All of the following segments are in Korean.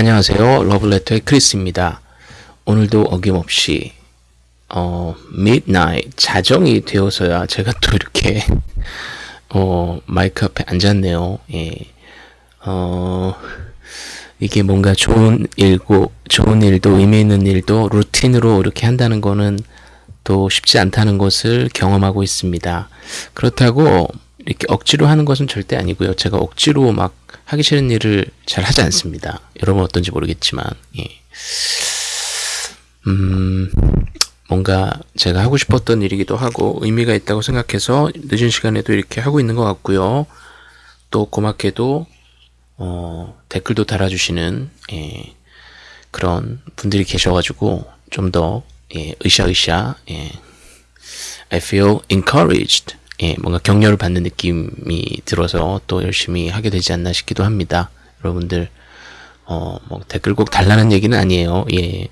안녕하세요. 러블레터의 크리스입니다. 오늘도 어김없이 어, midnight 자정이 되어서야 제가 또 이렇게 어, 마이크 앞에 앉았네요. 예. 어, 이게 뭔가 좋은 일고 좋은 일도 의미 있는 일도 루틴으로 이렇게 한다는 거는 또 쉽지 않다는 것을 경험하고 있습니다. 그렇다고 이렇게 억지로 하는 것은 절대 아니고요. 제가 억지로 막 하기 싫은 일을 잘 하지 않습니다. 여러분 어떤지 모르겠지만, 예. 음, 뭔가 제가 하고 싶었던 일이기도 하고 의미가 있다고 생각해서 늦은 시간에도 이렇게 하고 있는 것 같고요. 또 고맙게도 어, 댓글도 달아주시는 예, 그런 분들이 계셔가지고 좀더 예, 으쌰으쌰 예, I feel encouraged 예, 뭔가 격려를 받는 느낌이 들어서 또 열심히 하게 되지 않나 싶기도 합니다. 여러분들 어, 뭐 댓글 꼭 달라는 얘기는 아니에요. 예.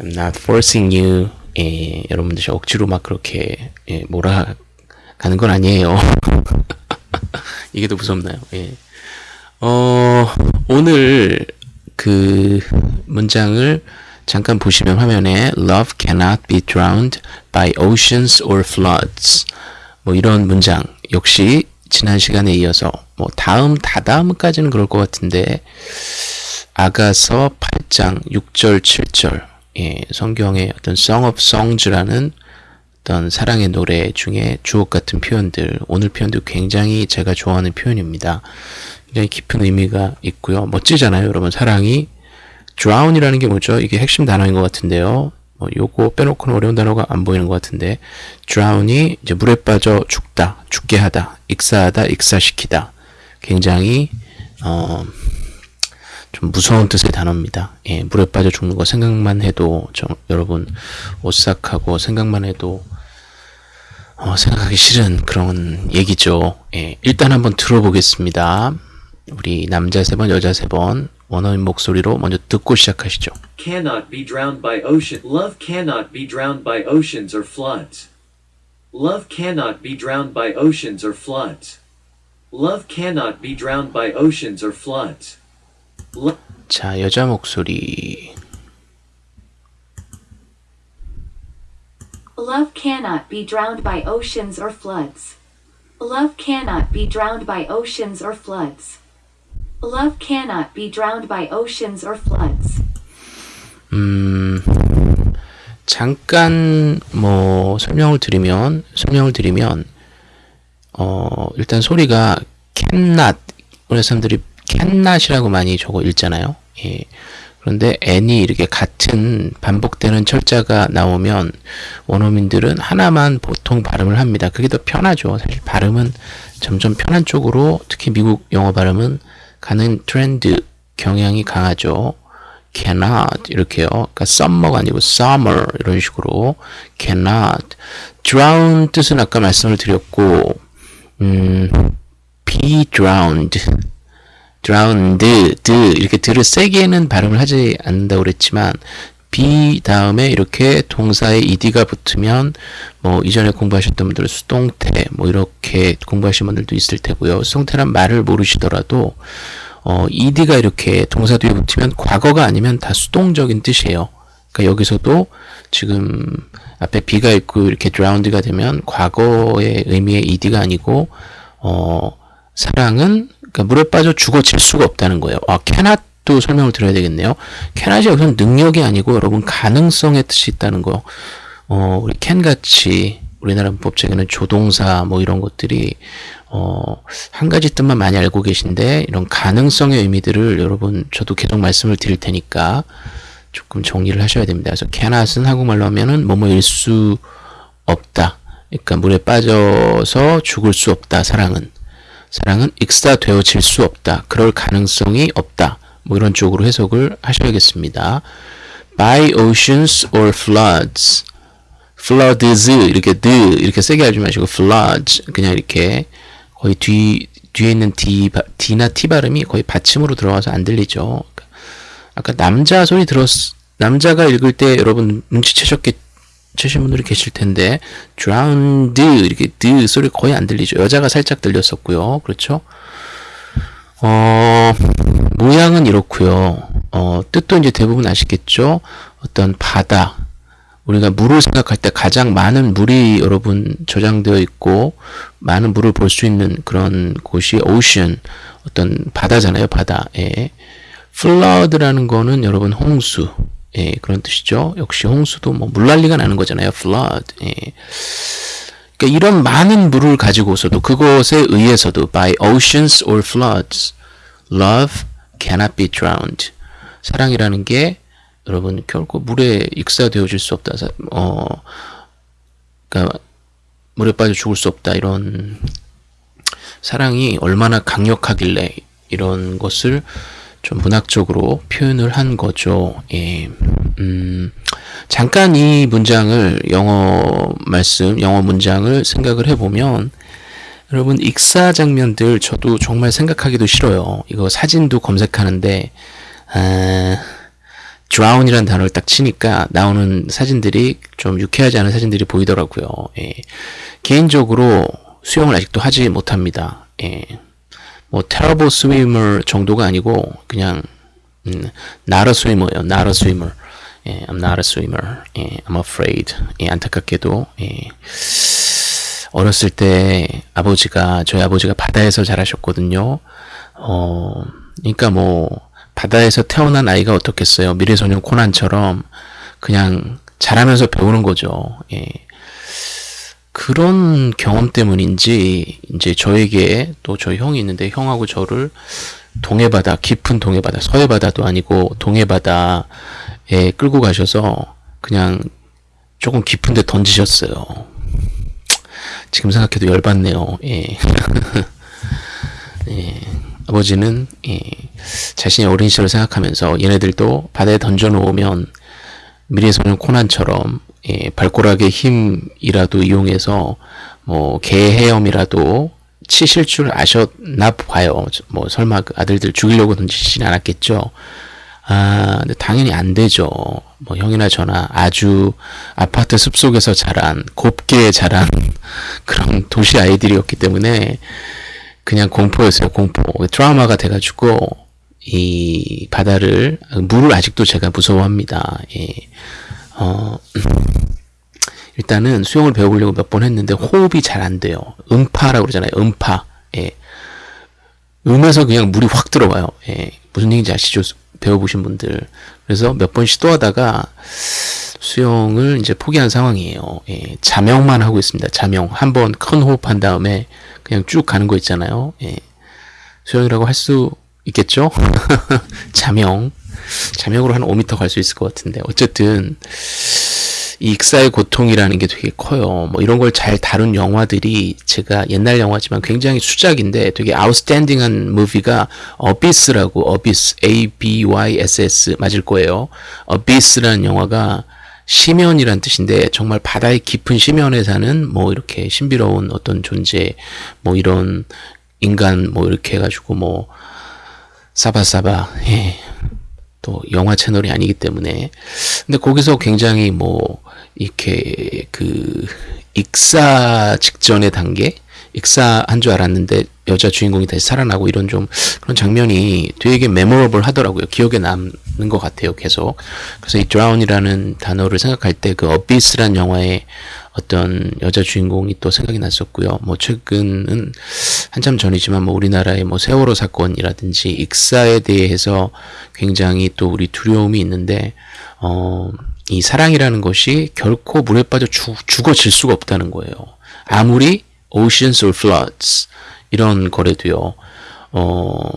I'm not forcing you. 예, 여러분들 억지로 막 그렇게 예, 몰아가는 건 아니에요. 이게 더 무섭나요? 예. 어, 오늘 그 문장을 잠깐 보시면 화면에 Love cannot be drowned by oceans or floods. 뭐 이런 문장 역시 지난 시간에 이어서 뭐 다음 다다음까지는 그럴 것 같은데 아가서 8장 6절 7절 예, 성경의 어떤 Song of Songs라는 어떤 사랑의 노래 중에 주옥 같은 표현들 오늘 표현도 굉장히 제가 좋아하는 표현입니다. 굉장히 깊은 의미가 있고요. 멋지잖아요, 여러분. 사랑이 drown이라는 게 뭐죠? 이게 핵심 단어인 것 같은데요. 뭐 요거 빼놓고는 어려운 단어가 안 보이는 것 같은데 drown이 이제 물에 빠져 죽다, 죽게 하다, 익사하다, 익사시키다. 굉장히 어, 좀 무서운 뜻의 단어입니다. 예, 물에 빠져 죽는 거 생각만 해도 저, 여러분 오싹하고 생각만 해도 어, 생각하기 싫은 그런 얘기죠. 예, 일단 한번 들어보겠습니다. 우리 남자 세 번, 여자 세 번 원어민 목소리로 먼저 듣고 시작하시죠. cannot be drowned by ocean. Love cannot be drowned by oceans or floods. Love cannot be drowned by oceans or floods. Love cannot be drowned by oceans or floods. Lo- 자, 여자 목소리. Love cannot be drowned by oceans or floods. Love cannot be drowned by oceans or floods. Love cannot be drowned by oceans or floods. 음, 잠깐 뭐 설명을 드리면 설명을 드리면 어, 일단 소리가 cannot 우리 사람들이 cannot이라고 많이 저거 읽잖아요. 예. 그런데 n이 이렇게 같은 반복되는 철자가 나오면 원어민들은 하나만 보통 발음을 합니다. 그게 더 편하죠. 사실 발음은 점점 편한 쪽으로 특히 미국 영어 발음은 가는 트렌드 경향이 강하죠. cannot 이렇게요. 그러니까 summer가 아니고 summer 이런 식으로 cannot drown 뜻은 아까 말씀을 드렸고 음, be drowned drowned 드 이렇게 드를 세게는 발음을 하지 않는다고 그랬지만 be 다음에 이렇게 동사의 ed가 붙으면 뭐 이전에 공부하셨던 분들은 수동태 뭐 이렇게 공부하신 분들도 있을 테고요. 수동태란 말을 모르시더라도 어, ed가 이렇게 동사 뒤에 붙으면 과거가 아니면 다 수동적인 뜻이에요. 그러니까 여기서도 지금 앞에 be가 있고 이렇게 drowned가 되면 과거의 의미의 ed가 아니고 어, 사랑은 그러니까 물에 빠져 죽어질 수가 없다는 거예요. 아, cannot 도 설명을 드려야 되겠네요. cannot이 여기서 능력이 아니고 여러분 가능성의 뜻이 있다는 거. 어, 우리 can 같이 우리나라 문법책에는 조동사 뭐 이런 것들이 어, 한 가지 뜻만 많이 알고 계신데 이런 가능성의 의미들을 여러분 저도 계속 말씀을 드릴 테니까 조금 정리를 하셔야 됩니다. 그래서 cannot은 한국말로 하면은 뭐뭐일 수 없다. 그러니까 물에 빠져서 죽을 수 없다. 사랑은 사랑은 익사되어질 수 없다. 그럴 가능성이 없다. 뭐 이런 쪽으로 해석을 하셔야겠습니다. by oceans or floods floods 이렇게 드 이렇게 세게 하지 마시고 floods 그냥 이렇게 거의 뒤 뒤에 있는 D, D나 T 발음이 거의 받침으로 들어가서 안 들리죠. 아까 남자 소리 들었 남자가 읽을 때 여러분 눈치채셨겠 치신 분들이 계실 텐데 drowned 이렇게 드 소리 거의 안 들리죠. 여자가 살짝 들렸었고요. 그렇죠? 어, 모양은 이렇고요. 어, 뜻도 이제 대부분 아시겠죠? 어떤 바다. 우리가 물을 생각할 때 가장 많은 물이 여러분 저장되어 있고 많은 물을 볼 수 있는 그런 곳이 ocean 어떤 바다잖아요 바다 예. flood라는 거는 여러분 홍수 예, 그런 뜻이죠 역시 홍수도 뭐 물난리가 나는 거잖아요 flood 예. 그러니까 이런 많은 물을 가지고서도 그것에 의해서도 by oceans or floods love cannot be drowned 사랑이라는 게 여러분 결코 물에 익사되어질 수 없다. 어, 그러니까 물에 빠져 죽을 수 없다. 이런 사랑이 얼마나 강력하길래 이런 것을 좀 문학적으로 표현을 한 거죠. 예. 음, 잠깐 이 문장을 영어 말씀, 영어 문장을 생각을 해보면 여러분 익사 장면들 저도 정말 생각하기도 싫어요. 이거 사진도 검색하는데 아, drown이라는 단어를 딱 치니까 나오는 사진들이 좀 유쾌하지 않은 사진들이 보이더라고요. 예. 개인적으로 수영을 아직도 하지 못합니다. 예. 뭐 terrible swimmer 정도가 아니고 그냥 음, not a swimmer요. not a swimmer. 예, I'm not a swimmer. 예, I'm afraid. 예, 안타깝게도 예. 어렸을 때 아버지가 저희 아버지가 바다에서 자라셨거든요. 어, 그러니까 뭐 바다에서 태어난 아이가 어떻겠어요? 미래소년 코난처럼 그냥 자라면서 배우는 거죠. 예. 그런 경험 때문인지 이제 저에게 또 저희 형이 있는데 형하고 저를 동해바다 깊은 동해바다 서해바다도 아니고 동해바다 에 끌고 가셔서 그냥 조금 깊은데 던지셨어요. 지금 생각해도 열받네요. 예. 예. 아버지는 예, 자신의 어린 시절을 생각하면서 얘네들도 바다에 던져놓으면 미래 소년 코난처럼 예, 발꼬락의 힘이라도 이용해서 뭐 개 헤엄이라도 치실 줄 아셨나 봐요. 뭐 설마 그 아들들 죽이려고 던지진 않았겠죠. 아, 근데 당연히 안 되죠. 뭐 형이나 저나 아주 아파트 숲속에서 자란 곱게 자란 그런 도시 아이들이었기 때문에 그냥 공포였어요. 공포. 트라우마가 돼가지고 이 바다를 물을 아직도 제가 무서워합니다. 예. 어, 일단은 수영을 배워보려고 몇 번 했는데 호흡이 잘 안 돼요. 음파라고 그러잖아요. 음파. 예. 음에서 그냥 물이 확 들어와요. 예. 무슨 얘기인지 아시죠? 배워보신 분들. 그래서 몇 번 시도하다가 수영을 이제 포기한 상황이에요. 예. 자명만 하고 있습니다. 자명. 한 번 큰 호흡한 다음에 그냥 쭉 가는 거 있잖아요. 예. 수영이라고 할 수 있겠죠? 자명. 자명으로 한 5m 갈 수 있을 것 같은데. 어쨌든, 이 익사의 고통이라는 게 되게 커요. 뭐 이런 걸 잘 다룬 영화들이 제가 옛날 영화지만 굉장히 수작인데 되게 아웃스탠딩한 무비가 어비스라고 어비스 A-B-Y-S-S 맞을 거예요. 어비스라는 영화가 심연이란 뜻인데 정말 바다의 깊은 심연에 사는 뭐 이렇게 신비로운 어떤 존재 뭐 이런 인간 뭐 이렇게 해가지고 뭐 사바사바 예. 또 영화 채널이 아니기 때문에 근데 거기서 굉장히 뭐 이렇게 그 익사 직전의 단계 익사한 줄 알았는데 여자 주인공이 다시 살아나고 이런 좀 그런 장면이 되게 메모러블 하더라고요. 기억에 남는 것 같아요. 계속. 그래서 이 drown이라는 단어를 생각할 때 그 어비스란 영화의 어떤 여자 주인공이 또 생각이 났었고요. 뭐 최근은 한참 전이지만 뭐 우리나라의 뭐 세월호 사건이라든지 익사에 대해서 굉장히 또 우리 두려움이 있는데 어, 이 사랑이라는 것이 결코 물에 빠져 죽, 죽어질 수가 없다는 거예요. 아무리 oceans or floods 이런 거래도요. 어,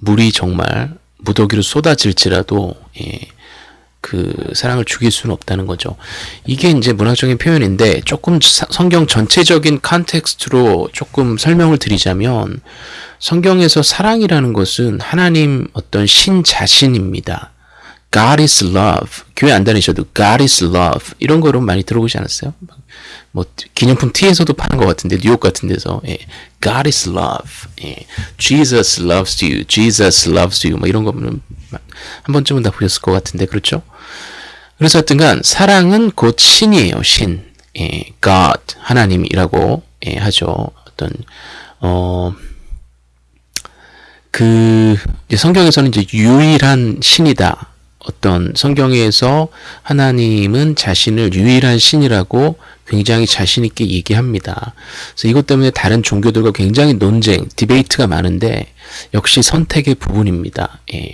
물이 정말 무더기로 쏟아질지라도 예, 그 사랑을 죽일 수는 없다는 거죠. 이게 이제 문학적인 표현인데 조금 사, 성경 전체적인 컨텍스트로 조금 설명을 드리자면 성경에서 사랑이라는 것은 하나님 어떤 신 자신입니다. God is love. 교회 안 다니셔도 God is love. 이런 거로 많이 들어보지 않았어요? 뭐 기념품 티에서도 파는 것 같은데 뉴욕 같은 데서 예. God is love. 예. Jesus loves you. Jesus loves you. 뭐 이런 거는 한 번쯤은 다 보셨을 것 같은데 그렇죠? 그래서 하여튼간 사랑은 곧 신이에요. 신. 예. God 하나님이라고 예, 하죠. 어떤 어 그 성경에서는 이제 유일한 신이다. 어떤 성경에서 하나님은 자신을 유일한 신이라고 굉장히 자신 있게 얘기합니다. 그래서 이것 때문에 다른 종교들과 굉장히 논쟁, 디베이트가 많은데 역시 선택의 부분입니다. 예.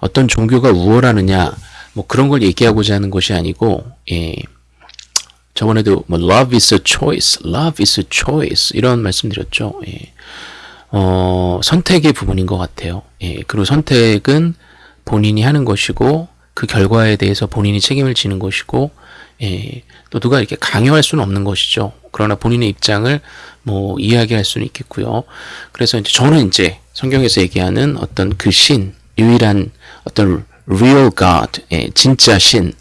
어떤 종교가 우월하느냐 뭐 그런 걸 얘기하고자 하는 것이 아니고 예. 저번에도 뭐 love is a choice, love is a choice 이런 말씀드렸죠. 예. 어, 선택의 부분인 것 같아요. 예. 그리고 선택은 본인이 하는 것이고 그 결과에 대해서 본인이 책임을 지는 것이고 예, 또 누가 이렇게 강요할 수는 없는 것이죠. 그러나 본인의 입장을 뭐 이야기할 수는 있겠고요. 그래서 이제 저는 이제 성경에서 얘기하는 어떤 그 신, 유일한 어떤 real God, 예, 진짜 신을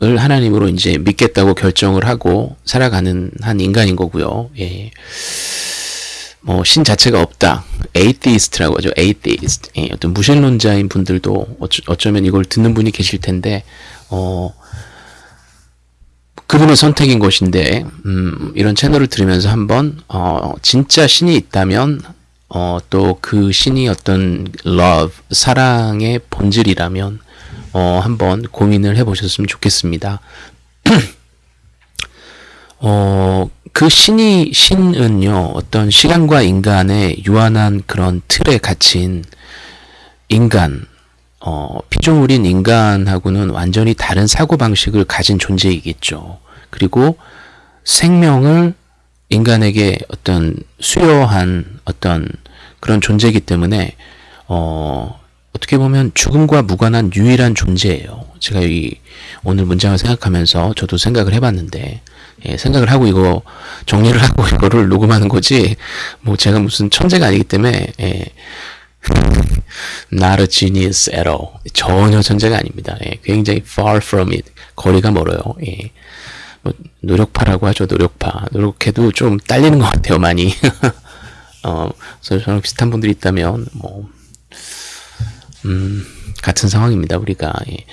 하나님으로 이제 믿겠다고 결정을 하고 살아가는 한 인간인 거고요. 예. 뭐 신 자체가 없다. atheist라고 하죠. atheist. 예, 어떤 무신론자인 분들도 어쩌, 어쩌 면 이걸 듣는 분이 계실 텐데 어 그분의 선택인 것인데 음, 이런 채널을 들으면서 한번 어, 진짜 신이 있다면 어, 또 그 신이 어떤 love 사랑의 본질이라면 어, 한번 고민을 해보셨으면 좋겠습니다. 어, 그 신이 신은요 어떤 시간과 인간의 유한한 그런 틀에 갇힌 인간 어, 피조물인 인간하고는 완전히 다른 사고방식을 가진 존재이겠죠. 그리고 생명을 인간에게 어떤 수여한 어떤 그런 존재이기 때문에 어, 어떻게 보면 죽음과 무관한 유일한 존재예요. 제가 이 오늘 문장을 생각하면서 저도 생각을 해봤는데 예, 생각을 하고 이거 정리를 하고 이거를 녹음하는 거지 뭐 제가 무슨 천재가 아니기 때문에 예, not a genius at all 전혀 천재가 아닙니다. 예, 굉장히 far from it 거리가 멀어요. 예. 뭐 노력파라고 하죠. 노력파. 노력해도 좀 딸리는 것 같아요. 많이. 어, 그래서 저랑 비슷한 분들이 있다면 뭐 음, 같은 상황입니다. 우리가 예.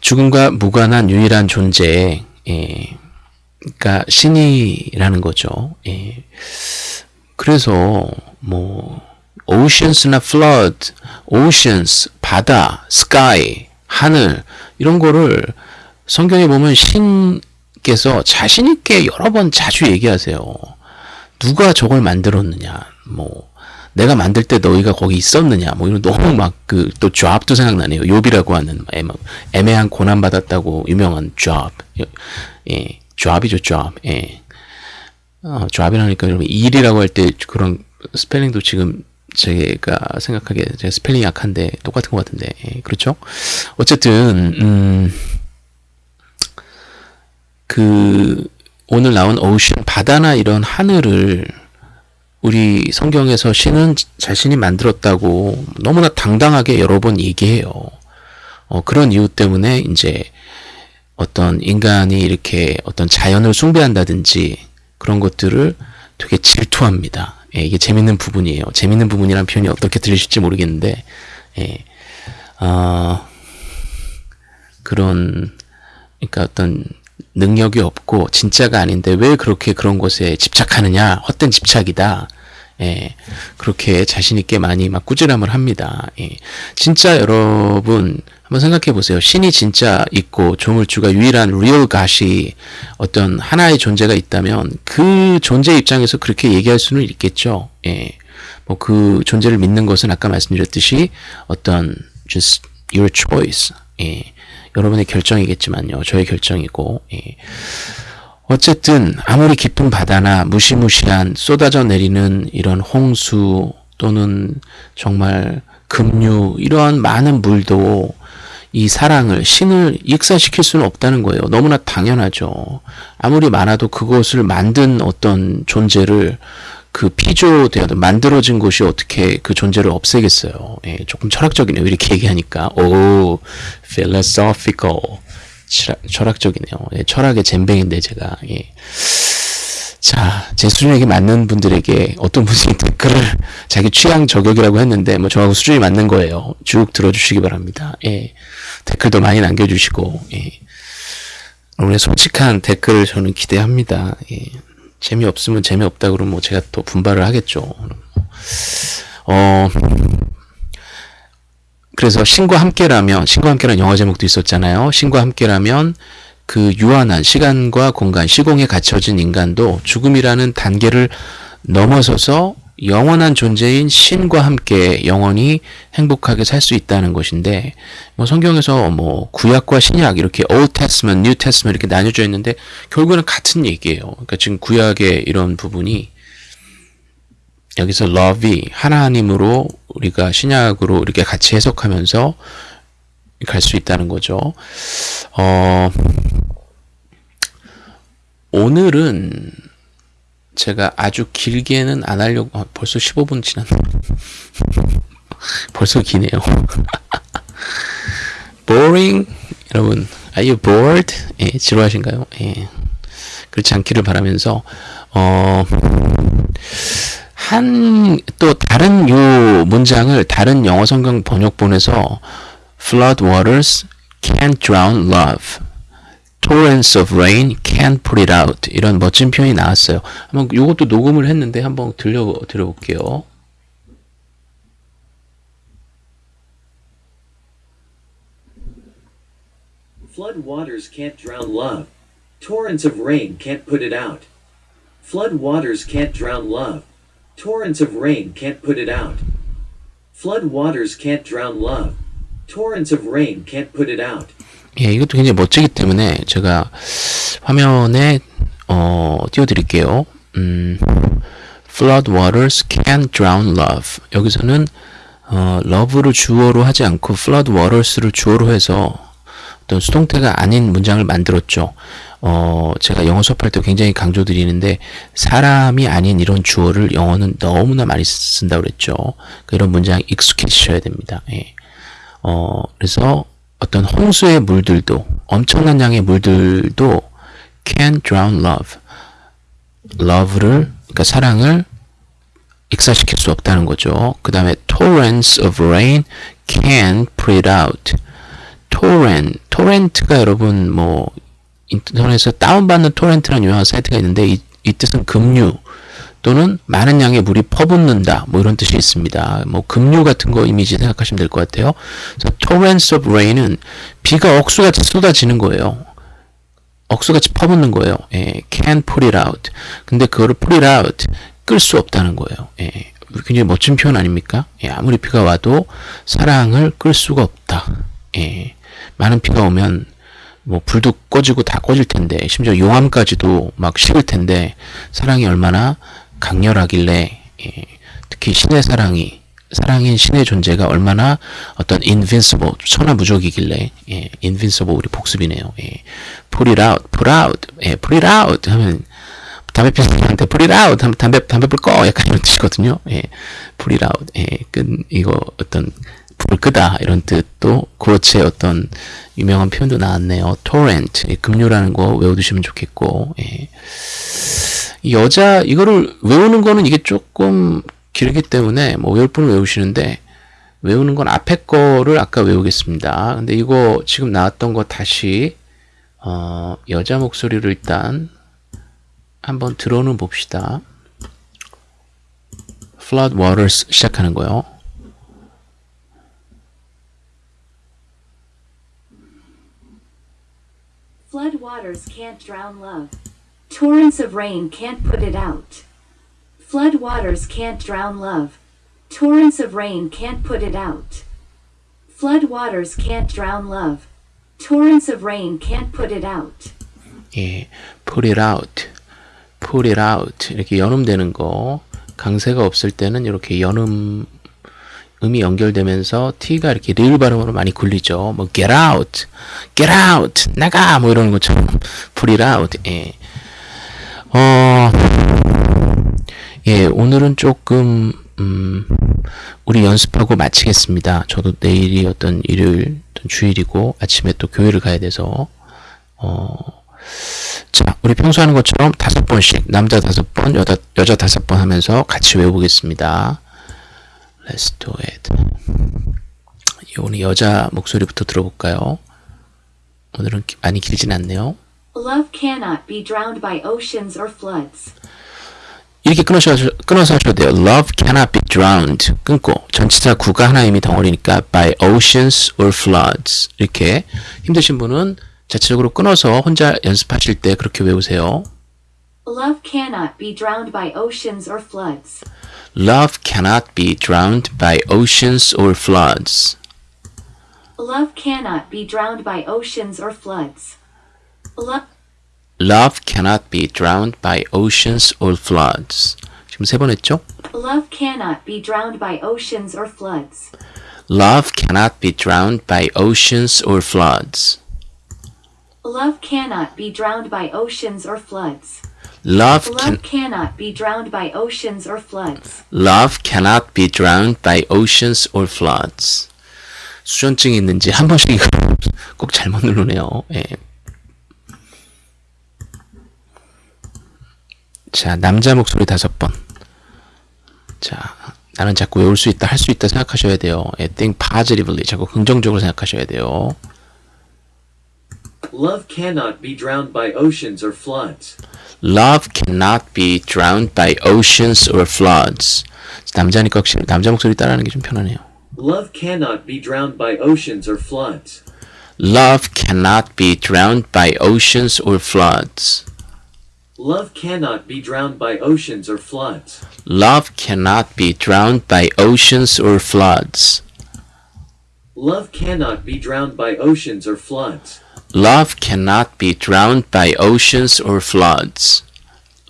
죽음과 무관한 유일한 존재, 예. 그러니까 신이라는 거죠. 예. 그래서 뭐 oceans나 flood, oceans 바다, sky 하늘 이런 거를 성경에 보면 신께서 자신 있게 여러 번 자주 얘기하세요. 누가 저걸 만들었느냐, 뭐 내가 만들 때 너희가 거기 있었느냐, 뭐 이런 너무 막 그 또 job도 생각나네요. 욥이라고 하는 애매한 고난 받았다고 유명한 job, 예, job이죠 job, 예. 어, job이라니까 여러분 일이라고 할 때 그런 스펠링도 지금 제가 생각하기에 제가 스펠링 약한데 똑같은 것 같은데 예, 그렇죠? 어쨌든 음, 그 오늘 나온 ocean 바다나 이런 하늘을 우리 성경에서 신은 자신이 만들었다고 너무나 당당하게 여러 번 얘기해요. 어, 그런 이유 때문에 이제 어떤 인간이 이렇게 어떤 자연을 숭배한다든지 그런 것들을 되게 질투합니다. 예, 이게 재밌는 부분이에요. 재밌는 부분이란 표현이 어떻게 들리실지 모르겠는데, 예, 어, 그런, 그러니까 어떤 능력이 없고 진짜가 아닌데 왜 그렇게 그런 것에 집착하느냐 헛된 집착이다. 예, 그렇게 자신 있게 많이 막 꾸지람을 합니다. 예, 진짜 여러분 한번 생각해 보세요. 신이 진짜 있고 조물주가 유일한 real God이 어떤 하나의 존재가 있다면 그 존재 입장에서 그렇게 얘기할 수는 있겠죠. 예, 뭐 그 존재를 믿는 것은 아까 말씀드렸듯이 어떤 just your choice. 예, 여러분의 결정이겠지만요. 저의 결정이고. 예. 어쨌든 아무리 깊은 바다나 무시무시한 쏟아져 내리는 이런 홍수 또는 정말 급류 이러한 많은 물도 이 사랑을 신을 익사시킬 수는 없다는 거예요. 너무나 당연하죠. 아무리 많아도 그것을 만든 어떤 존재를 그 피조되어 만들어진 것이 어떻게 그 존재를 없애겠어요. 예, 조금 철학적이네요. 이렇게 얘기하니까 오 philosophical 철학, 적이네요 예, 철학의 잼뱅인데 제가 예. 자, 제 수준에게 맞는 분들에게 어떤 분이 댓글을 자기 취향 저격이라고 했는데 뭐 저하고 수준이 맞는 거예요. 쭉 들어주시기 바랍니다. 예. 댓글도 많이 남겨주시고 예. 오늘 솔직한 댓글을 저는 기대합니다. 예. 재미없으면 재미없다 그러면 뭐 제가 또 분발을 하겠죠. 어, 그래서 신과 함께라면 신과 함께라는 영어 제목도 있었잖아요. 신과 함께라면 그 유한한 시간과 공간, 시공에 갇혀진 인간도 죽음이라는 단계를 넘어서서 영원한 존재인 신과 함께 영원히 행복하게 살 수 있다는 것인데 뭐 성경에서 뭐 구약과 신약 이렇게 Old Testament, New Testament 이렇게 나뉘어져 있는데 결국에는 같은 얘기예요. 그러니까 지금 구약의 이런 부분이 여기서 love이 하나님으로 우리가 신약으로 이렇게 같이 해석하면서 갈 수 있다는 거죠. 어, 오늘은 제가 아주 길게는 안 하려고 아, 벌써 15분 지났네. 벌써 기네요. boring 여러분 are you bored? 예, 지루하신가요? 예. 그렇지 않기를 바라면서 어, 한 또 다른 요 문장을 다른 영어 성경 번역본에서 flood waters can't drown love torrents of rain can't put it out 이런 멋진 표현이 나왔어요. 한번 요것도 녹음을 했는데 한번 들려 드려볼게요. Flood waters can't drown love. Torrents of rain can't put it out. Flood waters can't drown love. Torrents of rain can't put it out. Flood waters can't drown love. Torrents of rain can't put it out. 예, 이것도 굉장히 멋지기 때문에 제가 화면에 어, 띄워드릴게요. 음, flood waters can't drown love. 여기서는 어, love를 주어로 하지 않고 flood waters를 주어로 해서 어떤 수동태가 아닌 문장을 만들었죠. 어, 제가 영어 수업할 때 굉장히 강조드리는데 사람이 아닌 이런 주어를 영어는 너무나 많이 쓴다고 그랬죠. 이런 문장 익숙해지셔야 됩니다. 예. 어, 그래서 어떤 홍수의 물들도 엄청난 양의 물들도 can drown love. love를 그러니까 사랑을 익사시킬 수 없다는 거죠. 그 다음에 torrents of rain can put out. torrent, torrent가 여러분 뭐 인터넷에서 다운받는 토렌트라는 유명한 사이트가 있는데 이, 이 뜻은 급류 또는 많은 양의 물이 퍼붓는다 뭐 이런 뜻이 있습니다. 뭐 급류 같은 거 이미지 생각하시면 될 것 같아요. 그래서 torrents of rain은 비가 억수같이 쏟아지는 거예요. 억수같이 퍼붓는 거예요. 예, can put it out. 근데 그거를 put it out 끌 수 없다는 거예요. 예, 굉장히 멋진 표현 아닙니까? 예, 아무리 비가 와도 사랑을 끌 수가 없다. 예, 많은 비가 오면 뭐 불도 꺼지고 다 꺼질 텐데 심지어 용암까지도 막 식을 텐데 사랑이 얼마나 강렬하길래 예, 특히 신의 사랑이 사랑인 신의 존재가 얼마나 어떤 invincible 천하무적이길래 예, invincible 우리 복습이네요. 예, put it out, put out, 예, put it out 하면 담배 피는 사람한테 put it out 하면 담배 담배 불 꺼 약간 이런 뜻이거든요. 예, put it out, 예, 끈 이거 어떤 불을 끄다 이런 뜻도 그렇지 어떤 유명한 표현도 나왔네요. torrent 예, 급류라는 거 외워두시면 좋겠고 예. 여자 이거를 외우는 거는 이게 조금 길기 때문에 뭐 외울 분은 외우시는데 외우는 건 앞에 거를 아까 외우겠습니다. 근데 이거 지금 나왔던 거 다시 어, 여자 목소리를 일단 한번 들어는 봅시다. flood waters 시작하는 거요. Torrents of rain can't put it out. Flood waters can't drown love. Torrents of rain can't put it out. Flood waters can't drown love. Torrents of rain can't put it out. 예, put it out, put it out 이렇게 연음되는 거 강세가 없을 때는 이렇게 연음 음이 연결되면서 t가 이렇게 리을 발음으로 많이 굴리죠. 뭐 get out, get out, 나가 뭐 이런 것처럼 put it out. 예. 어, 예, 오늘은 조금 음, 우리 연습하고 마치겠습니다. 저도 내일이 어떤 일요일, 어떤 주일이고 아침에 또 교회를 가야 돼서 어. 자, 우리 평소 하는 것처럼 다섯 번씩 남자 다섯 번, 여자 여자 다섯 번 하면서 같이 외워보겠습니다. Let's do it. 오늘 여자 목소리부터 들어볼까요? 오늘은 기- 많이 길진 않네요. Love cannot be drowned by oceans or floods. 이렇게 끊으셔, 끊어서 하셔도 돼요. Love cannot be drowned. 끊고. 전치사 구가 하나 이미 덩어리니까 by oceans or floods. 이렇게 힘드신 분은 자체적으로 끊어서 혼자 연습하실 때 그렇게 외우세요. Love cannot be drowned by oceans or floods. Love cannot be drowned by oceans or floods. Love cannot be drowned by oceans or floods. Love Love cannot be drowned by oceans or floods. 지금 세 번 했죠? Love cannot be drowned by oceans or floods. Love cannot be drowned by oceans or floods. Love cannot be drowned by oceans or floods. Love can Love cannot be drowned by oceans or floods. Love cannot be drowned by oceans or floods. 수전증이 있는지 한 번씩 이거 꼭 잘못 누르네요. 예. 자, 남자 목소리 다섯 번. 자, 나는 자꾸 외울 수 있다, 할 수 있다 생각하셔야 돼요. 예, think positively. 자꾸 긍정적으로 생각하셔야 돼요. Love cannot be drowned by oceans or floods. Love cannot be drowned by oceans or floods. 남자니까 확실히 남자 목소리 따라하는 게 좀 편하네요. Love cannot be drowned by oceans or floods. Love cannot be drowned by oceans or floods. Love cannot be drowned by oceans or floods. Love cannot be drowned by oceans or floods. Love cannot be drowned by oceans or floods. Love cannot be drowned by oceans or floods.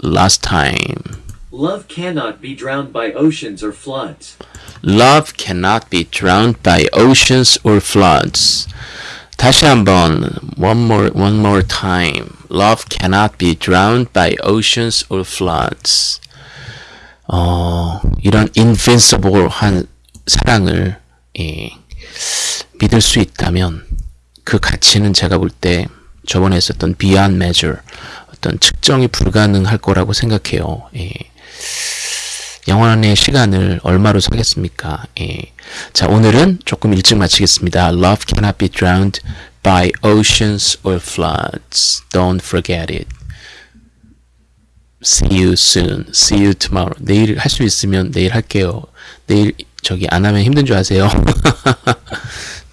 Last time. Love cannot be drowned by oceans or floods. Love cannot be drowned by oceans or floods. 다시 한번 one more one more time. Love cannot be drowned by oceans or floods. 어, 이런 invincible한 사랑을 예, 믿을 수 있다면 그 가치는 제가 볼 때 저번에 했었던 beyond measure 어떤 측정이 불가능할 거라고 생각해요. 예. 영원한의 시간을 얼마로 사겠습니까? 예. 자, 오늘은 조금 일찍 마치겠습니다. Love cannot be drowned by oceans or floods. Don't forget it. See you soon. See you tomorrow. 내일 할 수 있으면 내일 할게요. 내일 저기 안 하면 힘든 줄 아세요?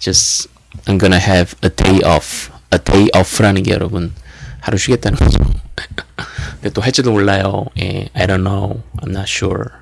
Just I'm gonna have a day off. A day off라는 게 여러분 하루 쉬겠다는 거죠. 근데 또 할지도 몰라요. 예, I don't know. I'm not sure.